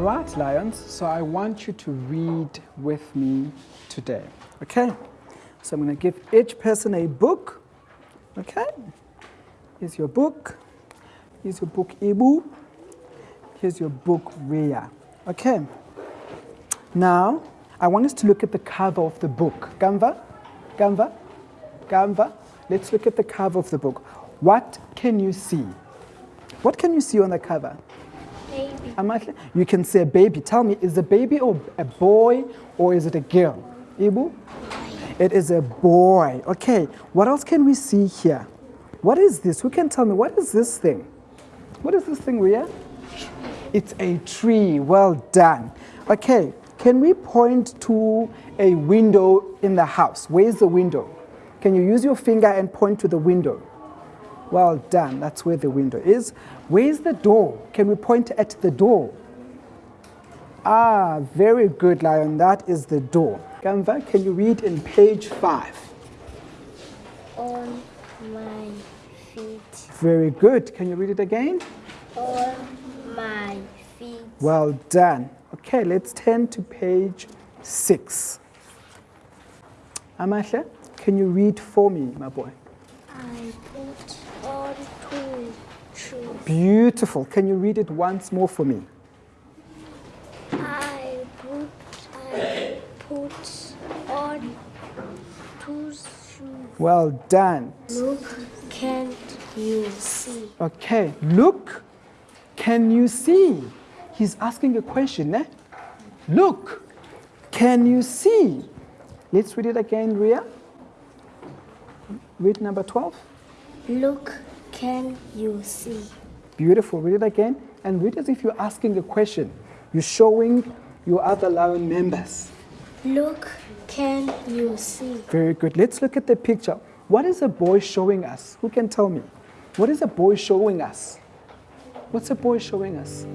right, lions, so I want you to read with me today. Okay? So I'm going to give each person a book. Okay? Here's your book. Here's your book, Ibu. Here's your book, Ria. Okay? Now, I want us to look at the cover of the book. Gamva? Gamva? Gamva? Let's look at the cover of the book. What can you see? What can you see on the cover? Baby. You can see a baby. Tell me, is the baby or a boy or is it a girl? Ibu? It is a boy. Okay, what else can we see here? What is this? Who can tell me? What is this thing? What is this thing, Ria? It's a tree. Well done. Okay, can we point to a window in the house? Where's the window? Can you use your finger and point to the window? Well done. That's where the window is. Where's the door? Can we point at the door? Ah, very good, Lion. That is the door. Gamva, can you read in page five? On my feet. Very good. Can you read it again? On my feet. Well done. Okay, let's turn to page six. Amasha, can you read for me, my boy? I put on two Beautiful. Can you read it once more for me? I put I put on two shoes. Well done. Look, can't you see? Okay, look, can you see? He's asking a question, eh? Look, can you see? Let's read it again, Ria. Read number 12. Look, can you see? Beautiful. Read it again. And read as if you're asking a question. You're showing your other lion members. Look, can you see? Very good. Let's look at the picture. What is a boy showing us? Who can tell me? What is a boy showing us? What's a boy showing us?